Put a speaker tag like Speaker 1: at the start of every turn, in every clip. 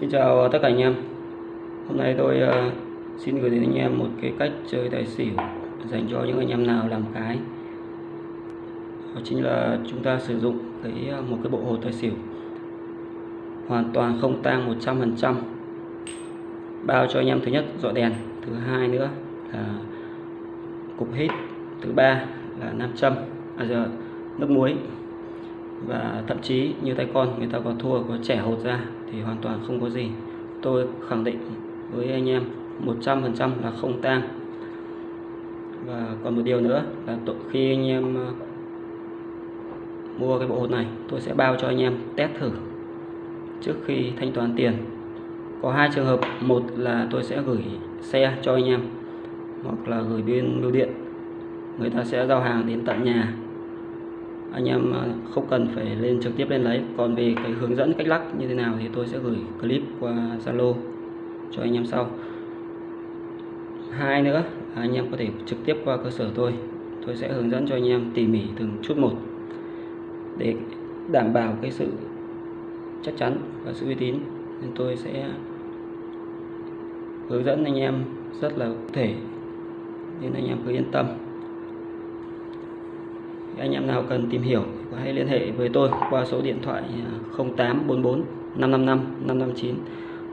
Speaker 1: Xin chào tất cả anh em. Hôm nay tôi uh, xin gửi đến anh em một cái cách chơi tài xỉu dành cho những anh em nào làm cái. Đó chính là chúng ta sử dụng cái ờ, một cái bộ hồ tài xỉu hoàn toàn không tang 100% bao cho anh em thứ nhất dọi đèn thứ hai nữa là cục hít thứ ba là nam châm à giờ nước muối và thậm chí như tay con, người ta có thua có trẻ hột ra thì hoàn toàn không có gì. Tôi khẳng định với anh em 100% là không tang. Và còn một điều nữa là khi anh em ờ, mua cái bộ hột này, tôi sẽ bao cho anh em test thử trước khi thanh toán tiền. Có hai trường hợp, một là tôi sẽ gửi xe cho anh em, hoặc là gửi bên bưu điện. Người ta sẽ giao hàng đến tận nhà anh em à, không cần phải lên trực tiếp lên lấy. Còn về cái hướng dẫn cách lắc như thế nào thì tôi sẽ gửi clip qua Zalo cho anh em sau. Hai nữa, anh em có thể trực tiếp qua cơ sở tôi. Tôi sẽ hướng dẫn cho anh em tỉ mỉ từng chút một để đảm bảo cái sự chắc chắn và sự uy tín. Nên tôi sẽ hướng dẫn anh em rất là cụ thể, nên anh em cứ yên tâm anh em nào cần tìm hiểu hãy liên hệ với tôi qua số điện thoại 0844 555 559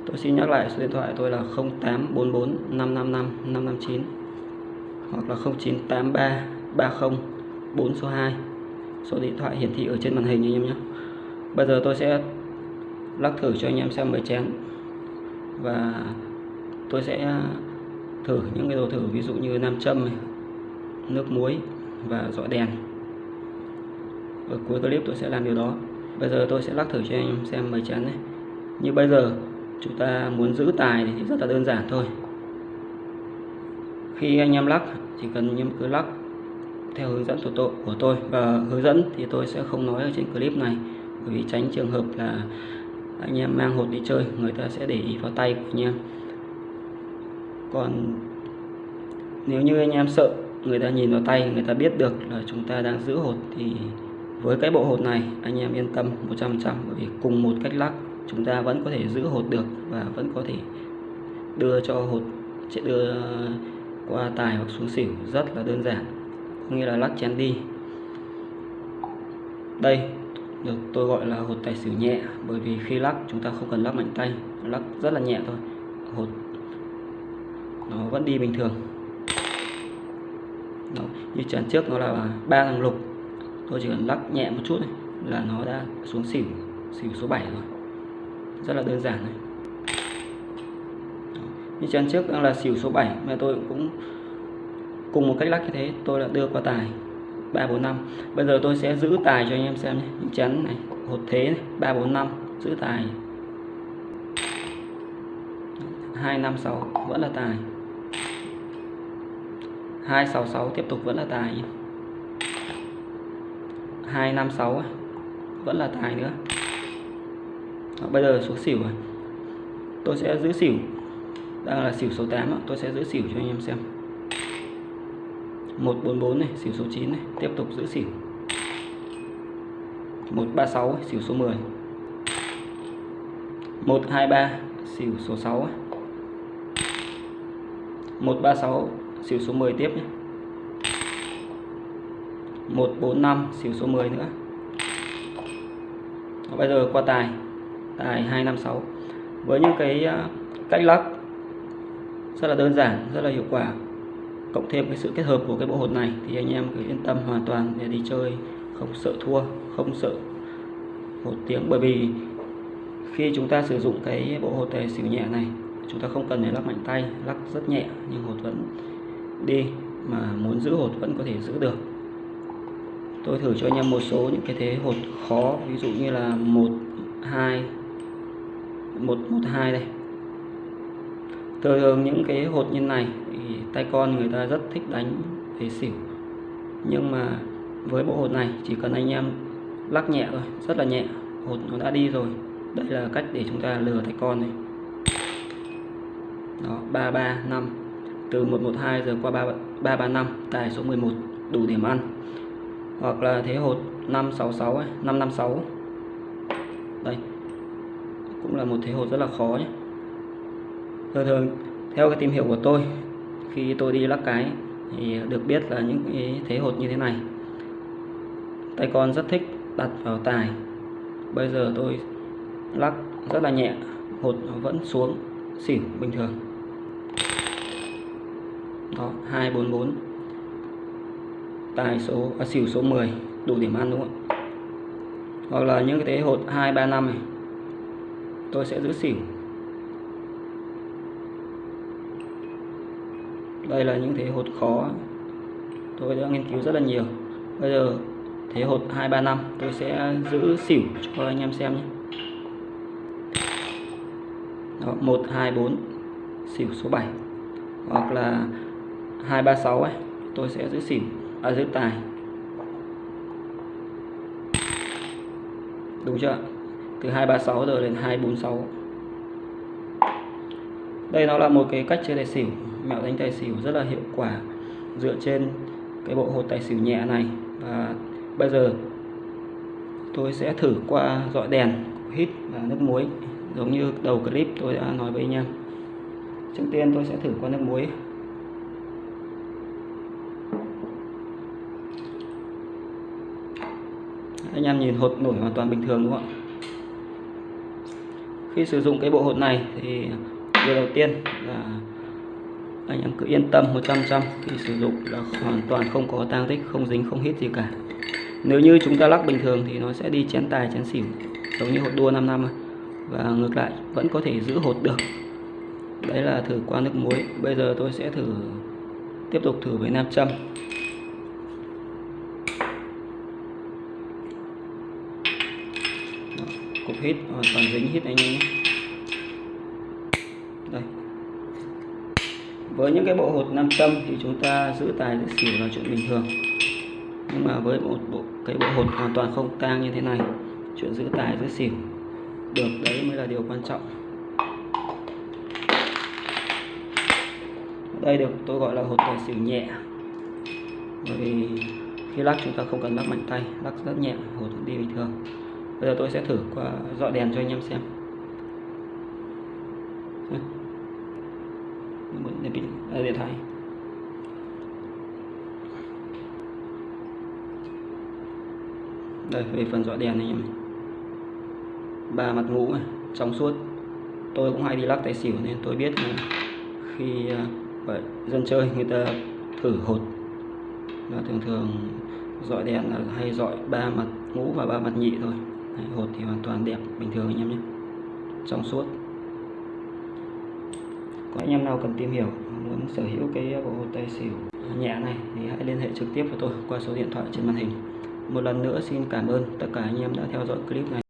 Speaker 1: tôi xin nhắc lại số điện thoại tôi là 0844 555 559 hoặc là 0983 30 4 số 2 số điện thoại hiển thị ở trên màn hình anh em nhé. Bây giờ tôi sẽ lắc thử cho anh em xem mấy chén. Và tôi sẽ thử những cái đồ thử ví dụ như nam châm này, nước muối và dọi đèn ở cuối clip tôi sẽ làm điều đó. Bây giờ tôi sẽ lắc thử cho anh em xem mấy chén này. Như bây giờ chúng ta muốn giữ tài thì rất là đơn giản thôi. Khi anh em lắc chỉ cần anh em cứ lắc theo hướng dẫn của tôi, của tôi. Và hướng dẫn thì tôi sẽ không nói ở trên clip này bởi vì tránh trường hợp là anh em mang hột đi chơi người ta sẽ để ý vào tay của anh em. Còn nếu như anh em sợ người ta nhìn vào tay người ta biết được là chúng ta đang giữ hột thì với cái bộ hột này, anh em yên tâm 100% bởi vì cùng một cách lắc, chúng ta vẫn có thể giữ hột được và vẫn có thể đưa cho hột, sẽ đưa qua tài hoặc xuống xỉu. Rất là đơn giản, có nghĩa là lắc chén đi. Đây, được tôi gọi là hột tài xỉu nhẹ, bởi vì khi lắc, chúng ta không cần lắc mạnh tay, lắc rất là nhẹ thôi. Hột, nó vẫn đi bình thường. Đó. như chén trước nó là ba thằng lục tôi chỉ cần lắc nhẹ một chút này là nó đã xuống xỉu xỉu số 7 rồi. Rất là đơn giản này như chén trước đang là xỉu số 7 mà tôi cũng cùng một cách lắc như thế, tôi đã đưa qua tài 345 bây giờ tôi sẽ giữ tài cho anh em xem nhé, những chén này, hột thế này 345 giữ tài. 256 vẫn là tài. 266 tiếp tục vẫn là tài nhé. 256 à? vẫn là tài nữa. Đó, bây giờ số xỉu rồi tôi sẽ giữ xỉu. Đang là xỉu số 8 tôi sẽ giữ xỉu cho anh em xem. 144 này xỉu số 9 này. Tiếp tục giữ xỉu. 136 xỉu số 10 123 xỉu số 6 136 xỉu số 10 tiếp nhé. 145 xỉu số 10 nữa. Bây giờ qua tài tài 256 với những cái à, cách lắc rất là đơn giản, rất là hiệu quả, cộng thêm cái sự kết hợp của cái bộ hột này thì anh em cứ yên tâm hoàn toàn để đi chơi, không sợ thua, không sợ một tiếng. Bởi vì khi chúng ta sử dụng cái bộ hột tài xỉu nhẹ này, chúng ta không cần phải lắc mạnh tay, lắc rất nhẹ, nhưng hột vẫn đi, mà muốn giữ hột vẫn có thể giữ được tôi thử cho anh em một số những cái thế hột khó ví dụ như là một hai một một hai đây. Thường những cái hột như này thì tay con người ta rất thích đánh về xỉu. Nhưng mà với bộ hột này chỉ cần anh em lắc nhẹ thôi rất là nhẹ hột nó đã đi rồi. Đây là cách để chúng ta lừa tay con này. Đó ba ba năm. Từ 112 giờ qua 3, 335 tài số 11 đủ điểm ăn hoặc là thế hột 566 ấy, 556 đây cũng là một thế hột rất là khó nhé. Thường thường theo cái tìm hiểu của tôi khi tôi đi lắc cái thì được biết là những cái thế hột như thế này. Tay con rất thích đặt vào tài. Bây giờ tôi lắc rất là nhẹ hột vẫn xuống xỉu bình thường. Đó 244 tài số à, xỉu số 10 đủ điểm ăn đúng không ạ? Hoặc là những cái thế hột 2 3 5 này tôi sẽ giữ xỉu. Đây là những thế hột khó. Tôi đã nghiên cứu rất là nhiều. Bây giờ thế hột 2 3 5 tôi sẽ giữ xỉu cho anh em xem nhé. Đó, 1 2 4 xỉu số 7 hoặc là 2 3 6 ấy tôi sẽ giữ xỉu ở dưới tài. Đúng chưa? Từ 236 giờ đến 246 đây nó là một cái cách chơi tài xỉu. Mẹo đánh tài xỉu rất là hiệu quả dựa trên cái bộ hột tài xỉu nhẹ này. Và bây giờ tôi sẽ thử qua dọi đèn, hít và nước muối. Giống như đầu clip tôi đã nói với anh em. Trước tiên tôi sẽ thử qua nước muối. Anh em nhìn hột nổi hoàn toàn bình thường, đúng không ạ? Khi sử dụng cái bộ hột này thì điều đầu tiên là anh em cứ yên tâm 100% khi sử dụng là hoàn toàn không có tang tích, không dính, không hít gì cả. Nếu như chúng ta lắc bình thường thì nó sẽ đi chén tài, chén xỉu, giống như hột đua 5 năm. Và ngược lại, vẫn có thể giữ hột được. Đấy là thử qua nước muối. Bây giờ tôi sẽ thử, tiếp tục thử với nam châm. Cục hít. Hoàn toàn dính hít anh em nhé. Đây. Với những cái bộ hột nam châm thì chúng ta giữ tài giữ xỉu là chuyện bình thường. Nhưng mà với một bộ, cái bộ hột hoàn toàn không tang như thế này, chuyện giữ tài, giữ xỉu được, đấy mới là điều quan trọng. Đây được, tôi gọi là hột tài xỉu nhẹ. Bởi vì khi lắc chúng ta không cần lắc mạnh tay, lắc rất nhẹ, hột đi bình thường bây giờ tôi sẽ thử qua dọi đèn cho anh em xem. À, điện thoại. Đây về phần dọi đèn này em ba mặt ngũ này, trong suốt. Tôi cũng hay đi lắc tài xỉu nên tôi biết khi à, vậy, dân chơi người ta thử hột. Là thường thường dọi đèn là hay dọi ba mặt ngũ và ba mặt nhị thôi. Đấy, hột thì hoàn toàn đẹp bình thường anh em nhé. Trong suốt. Có anh em nào cần tìm hiểu muốn sở hữu cái bộ hột tay xỉu nhẹ này thì hãy liên hệ trực tiếp với tôi qua số điện thoại trên màn hình. Một lần nữa xin cảm ơn tất cả anh em đã theo dõi clip này.